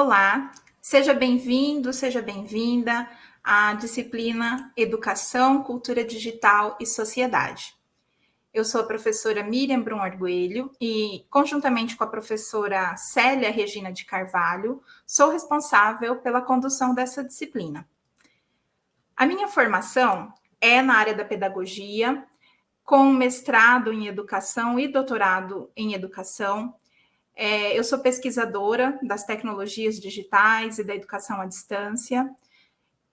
Olá, seja bem-vindo, seja bem-vinda à disciplina Educação, Cultura Digital e Sociedade. Eu sou a professora Miriam Brum Arguelho e, conjuntamente com a professora Célia Regina de Carvalho, sou responsável pela condução dessa disciplina. A minha formação é na área da pedagogia, com mestrado em educação e doutorado em educação, é, eu sou pesquisadora das tecnologias digitais e da educação à distância.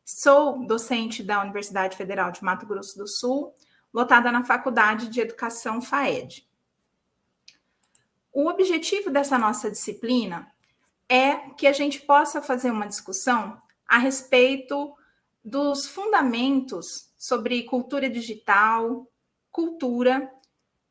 Sou docente da Universidade Federal de Mato Grosso do Sul, lotada na Faculdade de Educação FAED. O objetivo dessa nossa disciplina é que a gente possa fazer uma discussão a respeito dos fundamentos sobre cultura digital, cultura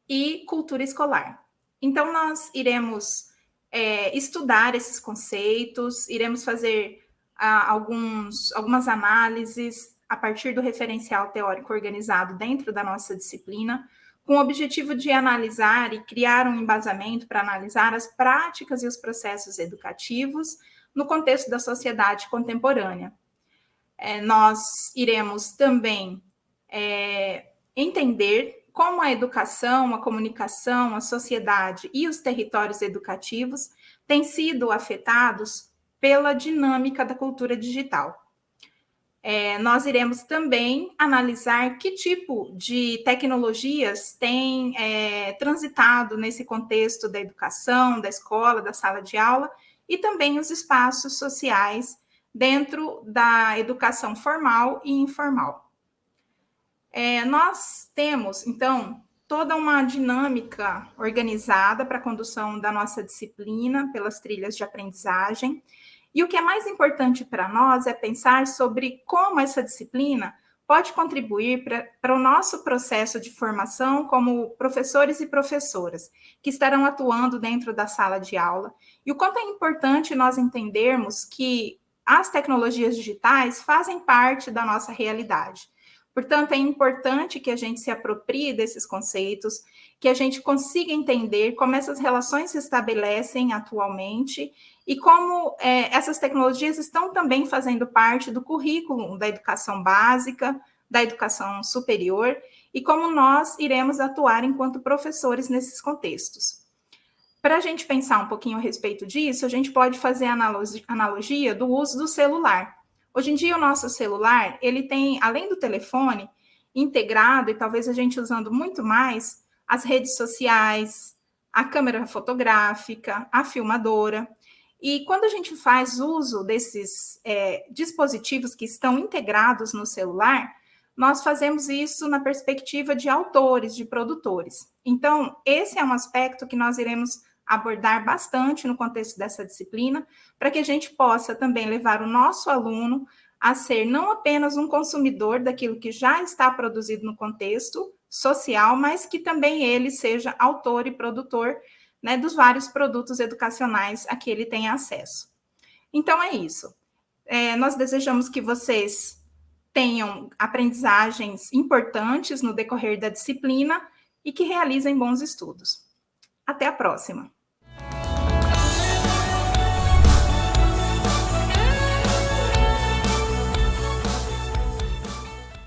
e cultura escolar. Então, nós iremos é, estudar esses conceitos, iremos fazer ah, alguns, algumas análises a partir do referencial teórico organizado dentro da nossa disciplina, com o objetivo de analisar e criar um embasamento para analisar as práticas e os processos educativos no contexto da sociedade contemporânea. É, nós iremos também é, entender como a educação, a comunicação, a sociedade e os territórios educativos têm sido afetados pela dinâmica da cultura digital. É, nós iremos também analisar que tipo de tecnologias têm é, transitado nesse contexto da educação, da escola, da sala de aula e também os espaços sociais dentro da educação formal e informal. É, nós temos, então, toda uma dinâmica organizada para a condução da nossa disciplina pelas trilhas de aprendizagem. E o que é mais importante para nós é pensar sobre como essa disciplina pode contribuir para o nosso processo de formação como professores e professoras que estarão atuando dentro da sala de aula e o quanto é importante nós entendermos que as tecnologias digitais fazem parte da nossa realidade. Portanto, é importante que a gente se aproprie desses conceitos, que a gente consiga entender como essas relações se estabelecem atualmente e como é, essas tecnologias estão também fazendo parte do currículo da educação básica, da educação superior, e como nós iremos atuar enquanto professores nesses contextos. Para a gente pensar um pouquinho a respeito disso, a gente pode fazer analogia do uso do celular. Hoje em dia, o nosso celular, ele tem, além do telefone, integrado, e talvez a gente usando muito mais, as redes sociais, a câmera fotográfica, a filmadora. E quando a gente faz uso desses é, dispositivos que estão integrados no celular, nós fazemos isso na perspectiva de autores, de produtores. Então, esse é um aspecto que nós iremos abordar bastante no contexto dessa disciplina, para que a gente possa também levar o nosso aluno a ser não apenas um consumidor daquilo que já está produzido no contexto social, mas que também ele seja autor e produtor né, dos vários produtos educacionais a que ele tem acesso. Então, é isso. É, nós desejamos que vocês tenham aprendizagens importantes no decorrer da disciplina e que realizem bons estudos. Até a próxima!